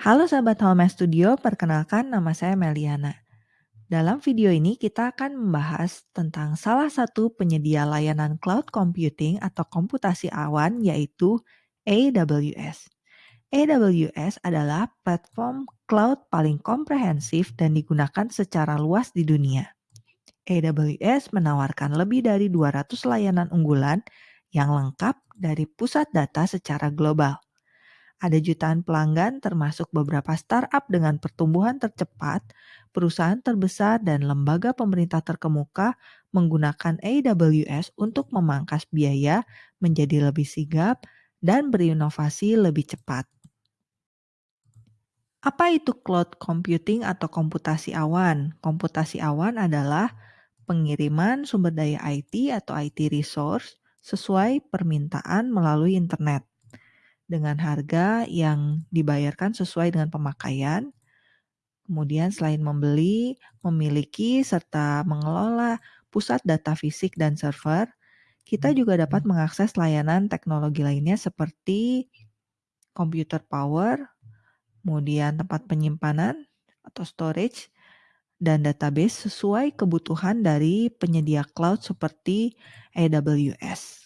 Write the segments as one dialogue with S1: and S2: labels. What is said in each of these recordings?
S1: Halo sahabat Home Studio, perkenalkan nama saya Meliana. Dalam video ini kita akan membahas tentang salah satu penyedia layanan cloud computing atau komputasi awan yaitu AWS. AWS adalah platform cloud paling komprehensif dan digunakan secara luas di dunia. AWS menawarkan lebih dari 200 layanan unggulan yang lengkap dari pusat data secara global. Ada jutaan pelanggan termasuk beberapa startup dengan pertumbuhan tercepat, perusahaan terbesar dan lembaga pemerintah terkemuka menggunakan AWS untuk memangkas biaya menjadi lebih sigap dan berinovasi lebih cepat. Apa itu cloud computing atau komputasi awan? Komputasi awan adalah pengiriman sumber daya IT atau IT resource sesuai permintaan melalui internet dengan harga yang dibayarkan sesuai dengan pemakaian. Kemudian selain membeli, memiliki serta mengelola pusat data fisik dan server, kita juga dapat mengakses layanan teknologi lainnya seperti computer power, kemudian tempat penyimpanan atau storage, dan database sesuai kebutuhan dari penyedia cloud seperti AWS.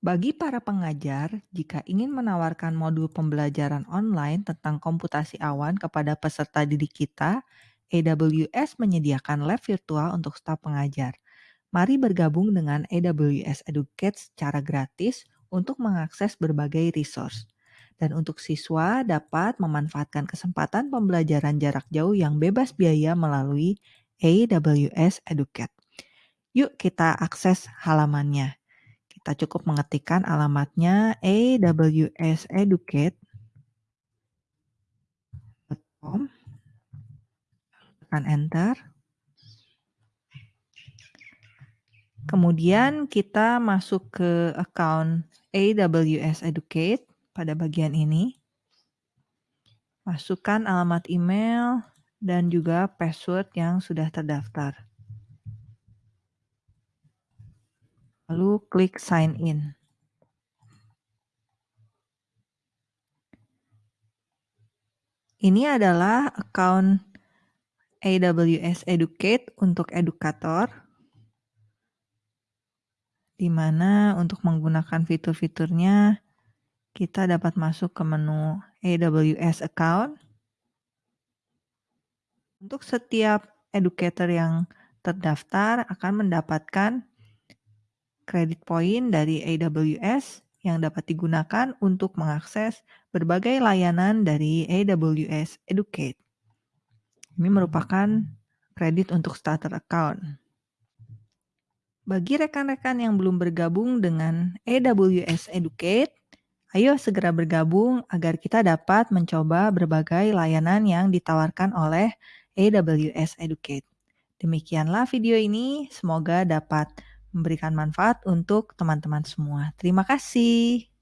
S1: Bagi para pengajar, jika ingin menawarkan modul pembelajaran online tentang komputasi awan kepada peserta didik kita, AWS menyediakan lab virtual untuk staf pengajar. Mari bergabung dengan AWS Educate secara gratis untuk mengakses berbagai resource. Dan untuk siswa dapat memanfaatkan kesempatan pembelajaran jarak jauh yang bebas biaya melalui AWS Educate. Yuk kita akses halamannya. Kita cukup mengetikkan alamatnya awseducate.com. Tekan enter. Kemudian kita masuk ke account AWS Educate pada bagian ini. Masukkan alamat email dan juga password yang sudah terdaftar. Lalu klik sign in. Ini adalah account AWS Educate untuk edukator, di mana untuk menggunakan fitur-fiturnya kita dapat masuk ke menu AWS account. Untuk setiap educator yang terdaftar akan mendapatkan kredit poin dari AWS yang dapat digunakan untuk mengakses berbagai layanan dari AWS Educate. Ini merupakan kredit untuk starter account. Bagi rekan-rekan yang belum bergabung dengan AWS Educate, ayo segera bergabung agar kita dapat mencoba berbagai layanan yang ditawarkan oleh AWS Educate. Demikianlah video ini, semoga dapat memberikan manfaat untuk teman-teman semua. Terima kasih.